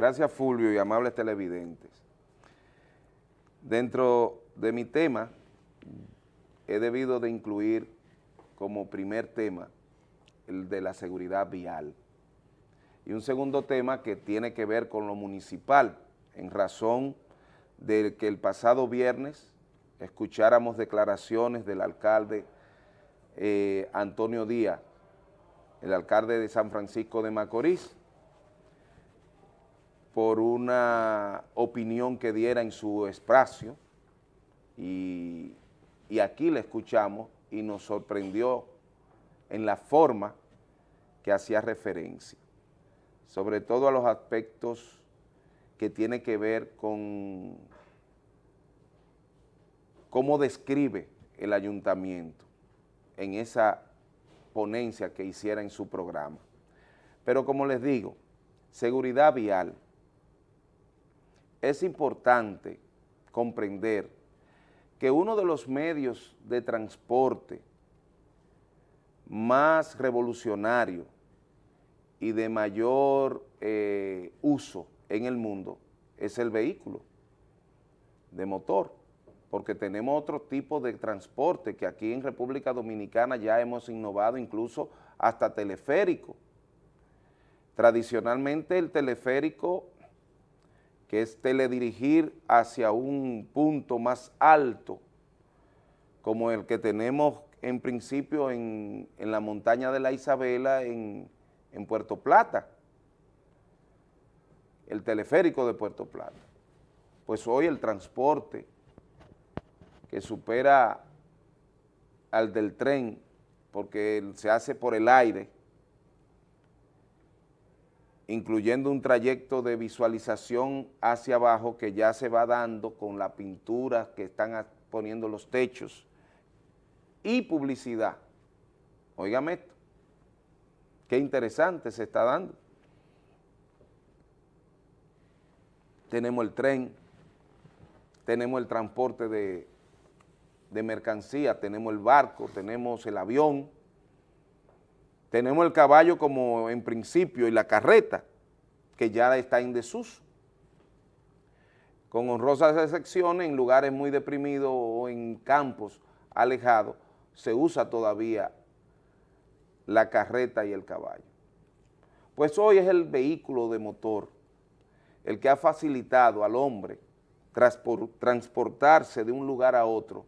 Gracias Fulvio y amables televidentes. Dentro de mi tema, he debido de incluir como primer tema el de la seguridad vial. Y un segundo tema que tiene que ver con lo municipal, en razón de que el pasado viernes escucháramos declaraciones del alcalde eh, Antonio Díaz, el alcalde de San Francisco de Macorís, por una opinión que diera en su espacio y, aquí le escuchamos y nos sorprendió en la forma que hacía referencia, sobre todo a los aspectos que tiene que ver con cómo describe el ayuntamiento en esa ponencia que hiciera en su programa. Pero como les digo, seguridad vial, es importante comprender que uno de los medios de transporte más revolucionario y de mayor eh, uso en el mundo es el vehículo de motor, porque tenemos otro tipo de transporte que aquí en República Dominicana ya hemos innovado incluso hasta teleférico. Tradicionalmente el teleférico que es teledirigir hacia un punto más alto, como el que tenemos en principio en, la montaña de la Isabela en, en Puerto Plata, el teleférico de Puerto Plata. Pues hoy el transporte que supera al del tren, porque se hace por el aire, incluyendo un trayecto de visualización hacia abajo que ya se va dando con la pintura que están poniendo los techos y publicidad. Óigame esto, qué interesante se está dando. Tenemos el tren, tenemos el transporte de, de tenemos el barco, tenemos el avión, tenemos el caballo como en principio y la carreta, que ya está en desuso. Con honrosas excepciones, en lugares muy deprimidos o en campos alejados, se usa todavía la carreta y el caballo. Pues hoy es el vehículo de motor el que ha facilitado al hombre transportarse de un lugar a otro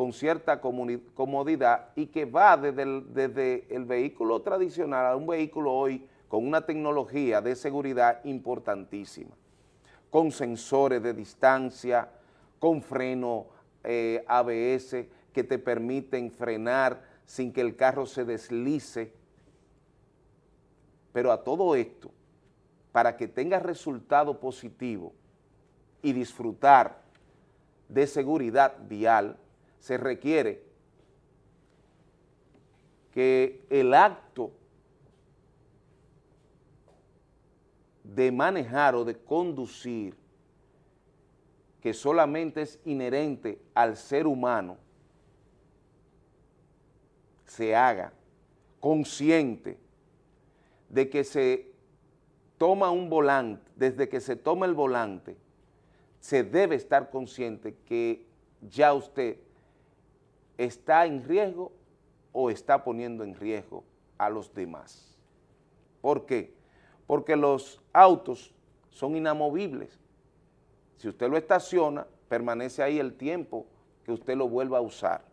con cierta comodidad y que va desde el, vehículo tradicional a un vehículo hoy con una tecnología de seguridad importantísima, con sensores de distancia, con freno eh, ABS que te permiten frenar sin que el carro se deslice. Pero a todo esto, para que tenga resultado positivo y disfrutar de seguridad vial, se requiere que el acto de manejar o de conducir, que solamente es inherente al ser humano, se haga consciente de que se toma un volante, desde que se toma el volante, se debe estar consciente que ya usted está en riesgo o está poniendo en riesgo a los demás. ¿Por qué? Porque los autos son inamovibles. Si usted lo estaciona, permanece ahí el tiempo que usted lo vuelva a usar.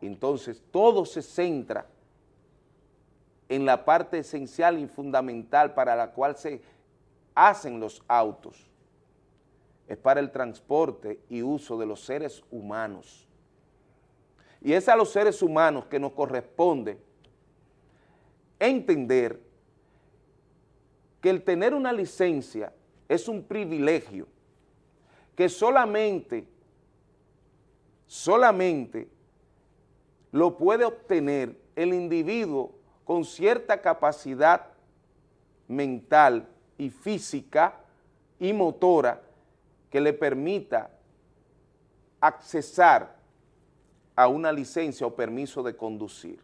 Entonces, todo se centra en la parte esencial y fundamental para la cual se hacen los autos es para el transporte y uso de los seres humanos. Y es a los seres humanos que nos corresponde entender que el tener una licencia es un privilegio que solamente, solamente lo puede obtener el individuo con cierta capacidad mental y física y motora que le permita accesar a una licencia o permiso de conducir.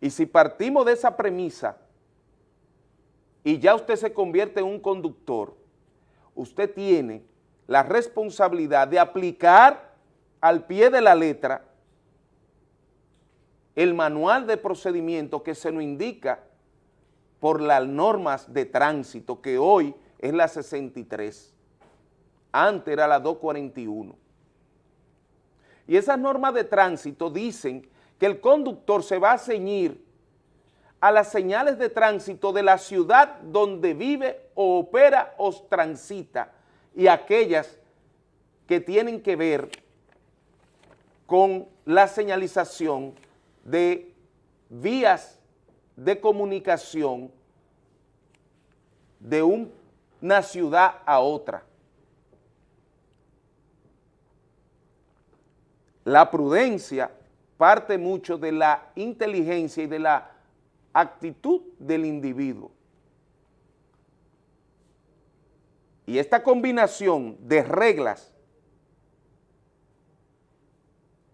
Y si partimos de esa premisa, y ya usted se convierte en un conductor, usted tiene la responsabilidad de aplicar al pie de la letra el manual de procedimiento que se nos indica por las normas de tránsito, que hoy es la 63, antes era la 241. Y esas normas de tránsito dicen que el conductor se va a ceñir a las señales de tránsito de la ciudad donde vive o opera o transita y aquellas que tienen que ver con la señalización de vías de comunicación de una ciudad a otra. La prudencia parte mucho de la inteligencia y de la actitud del individuo. Y esta combinación de reglas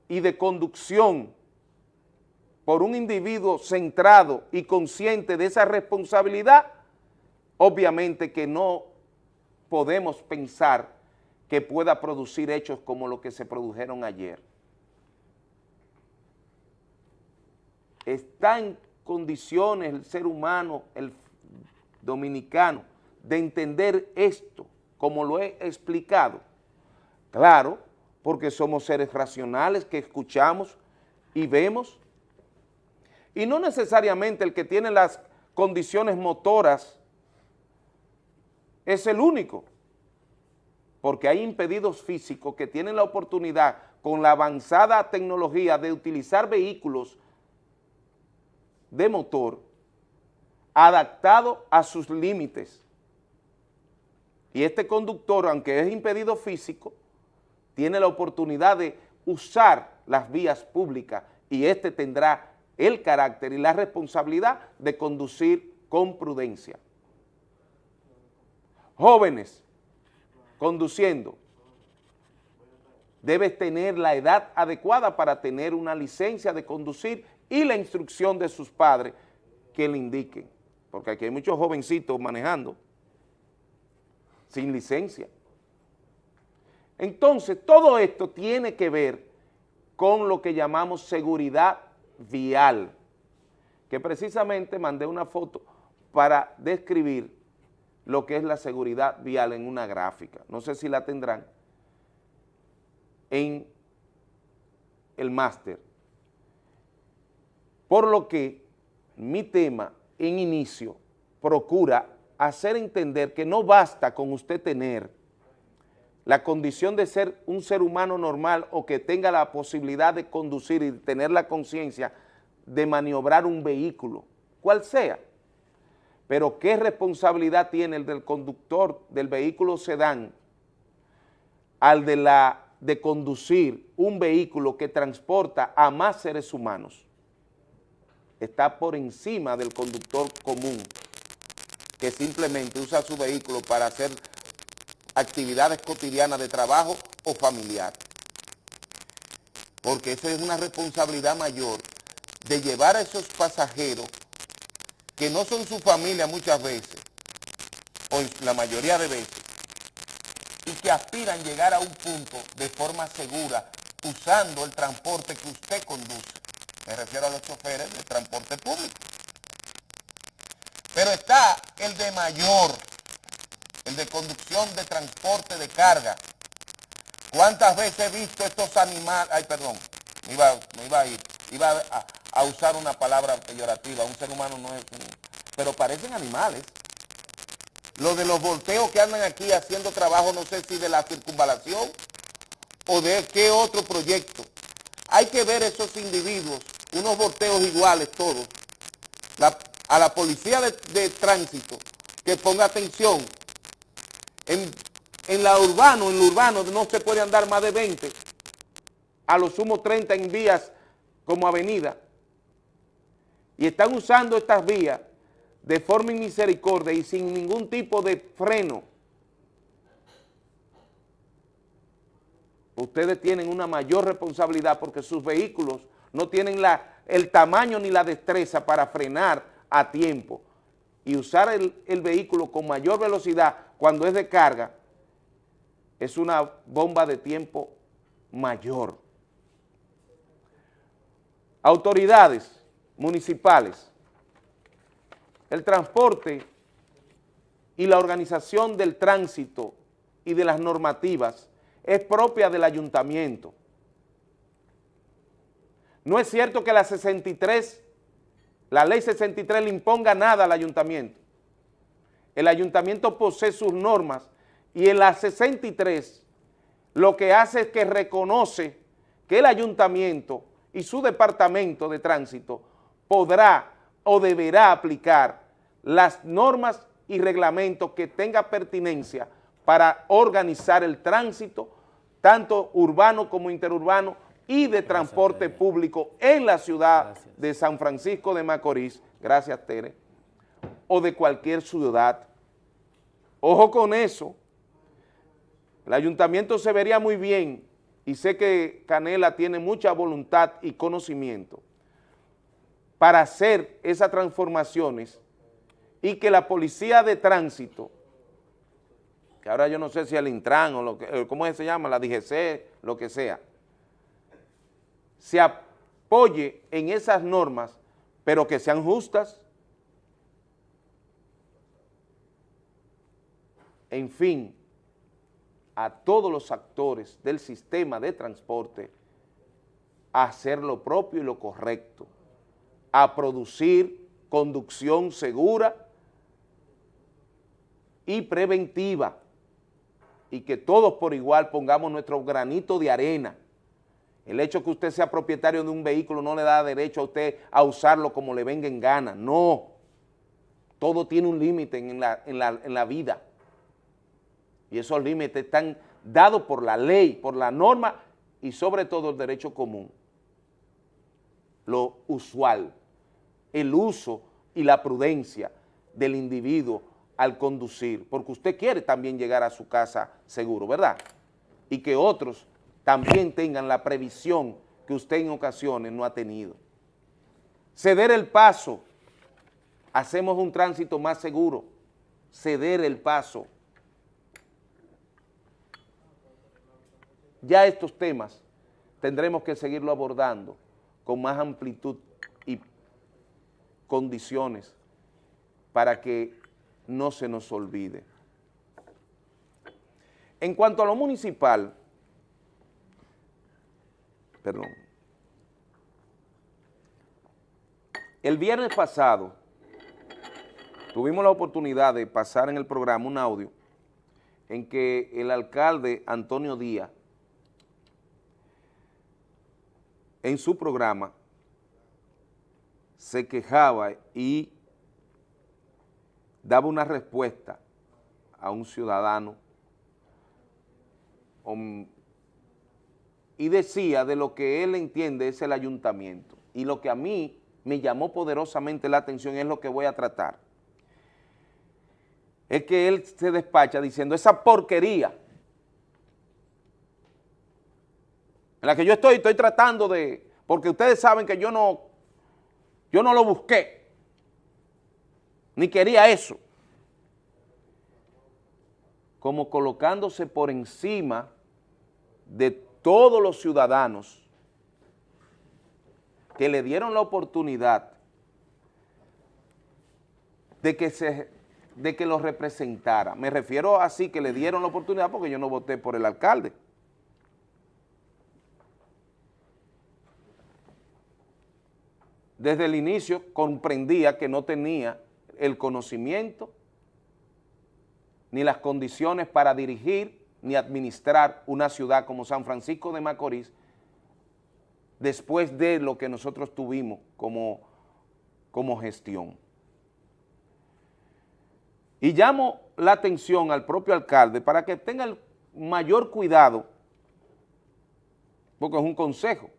y de conducción por un individuo centrado y consciente de esa responsabilidad, obviamente que no podemos pensar que pueda producir hechos como los que se produjeron ayer. Está en condiciones el ser humano, el dominicano, de entender esto, como lo he explicado. Claro, porque somos seres racionales que escuchamos y vemos y no necesariamente el que tiene las condiciones motoras es el único, porque hay impedidos físicos que tienen la oportunidad con la avanzada tecnología de utilizar vehículos de motor adaptado a sus límites. Y este conductor, aunque es impedido físico, tiene la oportunidad de usar las vías públicas y este tendrá el carácter y la responsabilidad de conducir con prudencia. Jóvenes, conduciendo, debes tener la edad adecuada para tener una licencia de conducir y la instrucción de sus padres que le indiquen, porque aquí hay muchos jovencitos manejando sin licencia. Entonces, todo esto tiene que ver con lo que llamamos seguridad vial, que precisamente mandé una foto para describir lo que es la seguridad vial en una gráfica. No sé si la tendrán en el máster. Por lo que mi tema en inicio procura hacer entender que no basta con usted tener la condición de ser un ser humano normal o que tenga la posibilidad de conducir y tener la conciencia de maniobrar un vehículo, cual sea. Pero ¿qué responsabilidad tiene el del conductor del vehículo sedán al de, la, de conducir un vehículo que transporta a más seres humanos? Está por encima del conductor común que simplemente usa su vehículo para hacer actividades cotidianas de trabajo o familiar. Porque esa es una responsabilidad mayor de llevar a esos pasajeros que no son su familia muchas veces, o la mayoría de veces, y que aspiran llegar a un punto de forma segura usando el transporte que usted conduce. Me refiero a los choferes del transporte público. Pero está el de mayor el de conducción de transporte de carga. ¿Cuántas veces he visto estos animales? Ay, perdón, me iba, iba a ir, iba a, usar una palabra peyorativa, un ser humano no es un... Pero parecen animales. Lo de los volteos que andan aquí haciendo trabajo, no sé si de la circunvalación o de qué otro proyecto. Hay que ver esos individuos, unos volteos iguales todos. a la policía de, tránsito que ponga atención en, la urbano, en lo urbano no se puede andar más de 20, a lo sumo 30 en vías como avenida. Y están usando estas vías de forma misericordia y sin ningún tipo de freno. Ustedes tienen una mayor responsabilidad porque sus vehículos no tienen la, el tamaño ni la destreza para frenar a tiempo y usar el, el vehículo con mayor velocidad cuando es de carga, es una bomba de tiempo mayor. Autoridades municipales, el transporte y la organización del tránsito y de las normativas es propia del ayuntamiento. No es cierto que la 63, la ley 63 le imponga nada al ayuntamiento. El ayuntamiento posee sus normas y en la 63 lo que hace es que reconoce que el ayuntamiento y su departamento de tránsito podrá o deberá aplicar las normas y reglamentos que tenga pertinencia para organizar el tránsito, tanto urbano como interurbano, y de transporte público en la ciudad de San Francisco de Macorís, gracias Tere, o de cualquier ciudad. Ojo con eso, el ayuntamiento se vería muy bien, y sé que Canela tiene mucha voluntad y conocimiento, para hacer esas transformaciones y que la policía de tránsito, que ahora yo no sé si el Intran o lo que, eh, ¿cómo se llama? La DGC, lo que sea, se apoye en esas normas, pero que sean justas. En fin, a todos los actores del sistema de transporte hacer lo propio y lo correcto, a producir conducción segura y preventiva y que todos por igual pongamos nuestro granito de arena. El hecho que usted sea propietario de un vehículo no le da derecho a usted a usarlo como le venga en gana, no. Todo tiene un límite en la, en la vida y esos límites están dados por la ley, por la norma y sobre todo el derecho común. Lo usual, el uso y la prudencia del individuo al conducir, porque usted quiere también llegar a su casa seguro, ¿verdad? Y que otros también tengan la previsión que usted en ocasiones no ha tenido. Ceder el paso, hacemos un tránsito más seguro, ceder el paso. Ya estos temas tendremos que seguirlo abordando con más amplitud condiciones para que no se nos olvide. En cuanto a lo municipal, perdón, el viernes pasado tuvimos la oportunidad de pasar en el programa un audio en que el alcalde Antonio Díaz en su programa se quejaba y daba una respuesta a un ciudadano y decía de lo que él entiende es el ayuntamiento. Y lo que a mí me llamó poderosamente la atención es lo que voy a tratar. Es que él se despacha diciendo, esa porquería en la que yo estoy, estoy tratando de, porque ustedes saben que yo no, yo no lo busqué ni quería eso. Como colocándose por encima de todos los ciudadanos que le dieron la oportunidad de que, se, de que lo representara. Me refiero así que le dieron la oportunidad porque yo no voté por el alcalde. Desde el inicio comprendía que no tenía el conocimiento, ni las condiciones para dirigir ni administrar una ciudad como San Francisco de Macorís después de lo que nosotros tuvimos como, como gestión. Y llamo la atención al propio alcalde para que tenga el mayor cuidado, porque es un consejo,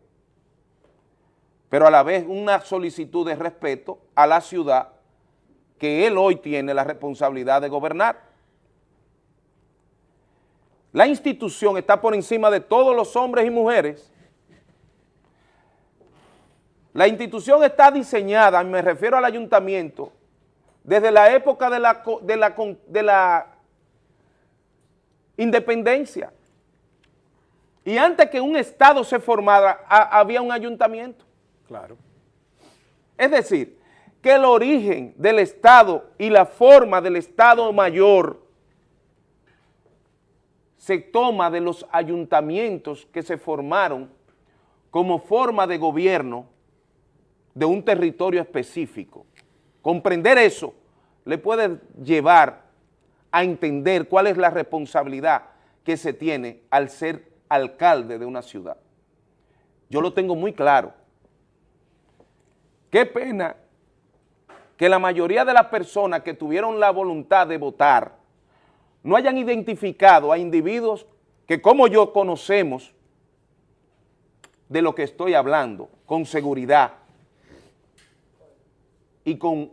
pero a la vez una solicitud de respeto a la ciudad que él hoy tiene la responsabilidad de gobernar. La institución está por encima de todos los hombres y mujeres. La institución está diseñada, me refiero al ayuntamiento, desde la época de la, de la, de la independencia. Y antes que un Estado se formara, había un ayuntamiento. Claro. Es decir, que el origen del Estado y la forma del Estado mayor se toma de los ayuntamientos que se formaron como forma de gobierno de un territorio específico. Comprender eso le puede llevar a entender cuál es la responsabilidad que se tiene al ser alcalde de una ciudad. Yo lo tengo muy claro. Qué pena que la mayoría de las personas que tuvieron la voluntad de votar no hayan identificado a individuos que como yo conocemos de lo que estoy hablando, con seguridad y con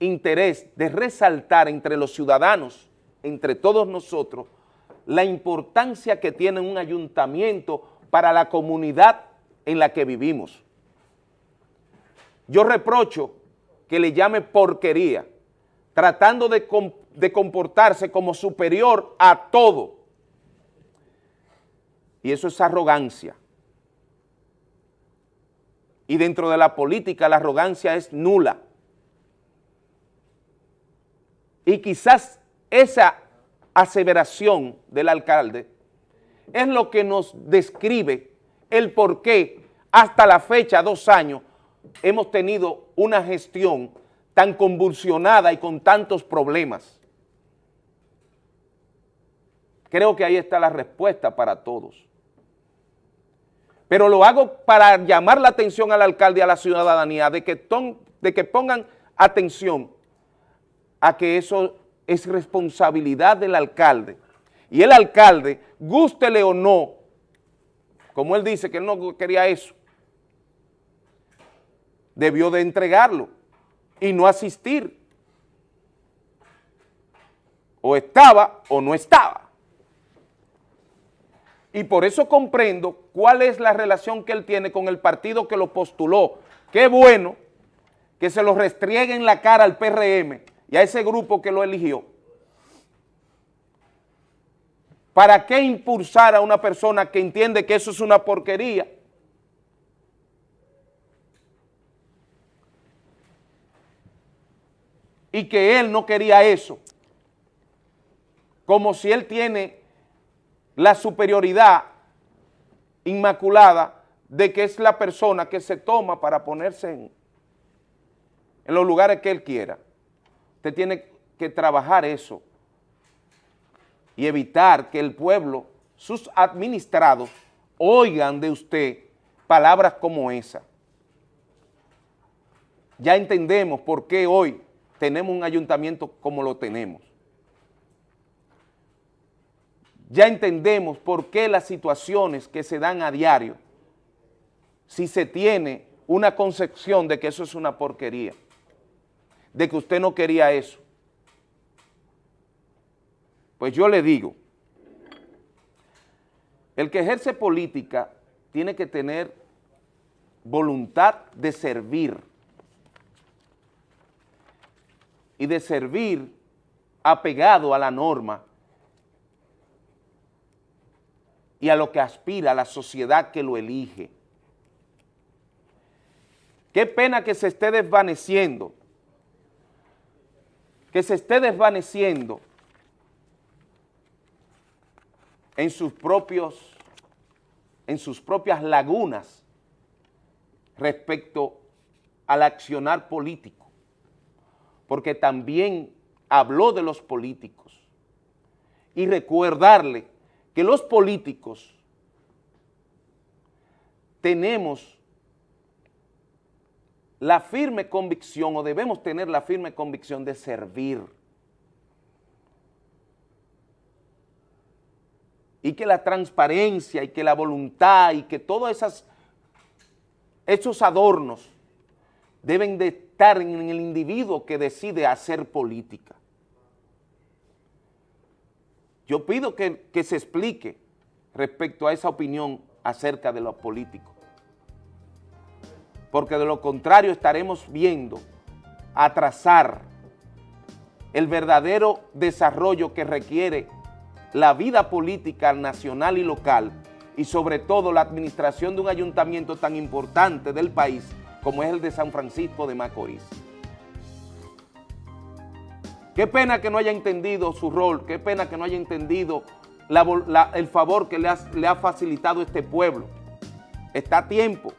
interés de resaltar entre los ciudadanos, entre todos nosotros, la importancia que tiene un ayuntamiento para la comunidad en la que vivimos. Yo reprocho que le llame porquería, tratando de, de comportarse como superior a todo. Y eso es arrogancia. Y dentro de la política la arrogancia es nula. Y quizás esa aseveración del alcalde es lo que nos describe el por qué hasta la fecha, dos años, hemos tenido una gestión tan convulsionada y con tantos problemas. Creo que ahí está la respuesta para todos. Pero lo hago para llamar la atención al alcalde y a la ciudadanía de que, pongan atención a que eso es responsabilidad del alcalde. Y el alcalde, gústele o no, como él dice que él no quería eso, debió de entregarlo y no asistir. O estaba o no estaba. Y por eso comprendo cuál es la relación que él tiene con el partido que lo postuló. Qué bueno que se lo restriegue en la cara al PRM y a ese grupo que lo eligió. ¿Para qué impulsar a una persona que entiende que eso es una porquería? Y que él no quería eso. Como si él tiene la superioridad inmaculada de que es la persona que se toma para ponerse en, en los lugares que él quiera. Usted tiene que trabajar eso y evitar que el pueblo, sus administrados, oigan de usted palabras como esa. Ya entendemos por qué hoy tenemos un ayuntamiento como lo tenemos. Ya entendemos por qué las situaciones que se dan a diario, si se tiene una concepción de que eso es una porquería, de que usted no quería eso. Pues yo le digo, el que ejerce política tiene que tener voluntad de servir y de servir apegado a la norma y a lo que aspira la sociedad que lo elige. Qué pena que se esté desvaneciendo que se esté desvaneciendo en sus propios, en sus propias lagunas respecto al accionar político, porque también habló de los políticos y recordarle que los políticos tenemos la firme convicción o debemos tener la firme convicción de servir. Y que la transparencia y que la voluntad y que todos esos adornos deben de estar en el individuo que decide hacer política. Yo pido que, que se explique respecto a esa opinión acerca de los políticos porque de lo contrario estaremos viendo atrasar el verdadero desarrollo que requiere la vida política nacional y local y sobre todo la administración de un ayuntamiento tan importante del país como es el de San Francisco de Macorís. Qué pena que no haya entendido su rol, qué pena que no haya entendido el favor que le le ha facilitado este pueblo. Está a tiempo,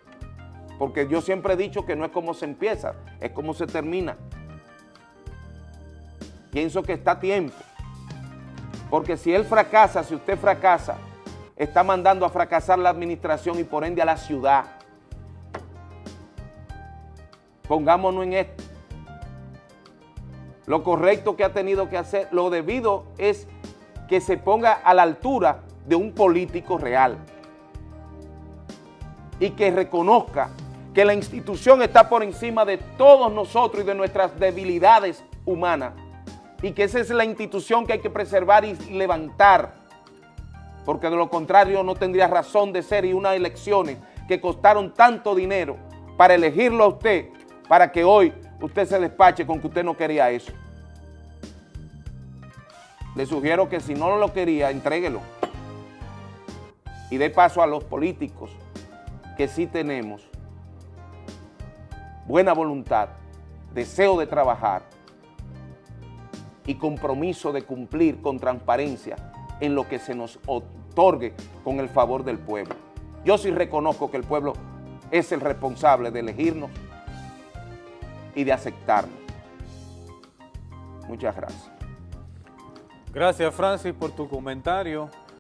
porque yo siempre he dicho que no es como se empieza, es como se termina. Pienso que está a tiempo, porque si él fracasa, si usted fracasa, está mandando a fracasar la administración y por ende a la ciudad. Pongámonos en esto. Lo correcto que ha tenido que hacer, lo debido es que se ponga a la altura de un político real. Y que reconozca que la institución está por encima de todos nosotros y de nuestras debilidades humanas. Y que esa es la institución que hay que preservar y levantar. Porque de lo contrario no tendría razón de ser y unas elecciones que costaron tanto dinero para elegirlo a usted, para que hoy usted se despache con que usted no quería eso. Le sugiero que si no lo quería, entréguelo y dé paso a los políticos que sí tenemos buena voluntad, deseo de trabajar y compromiso de cumplir con transparencia en lo que se nos otorgue con el favor del pueblo. Yo sí reconozco que el pueblo es el responsable de elegirnos y de aceptarnos. Muchas gracias. Gracias, Francis, por tu comentario.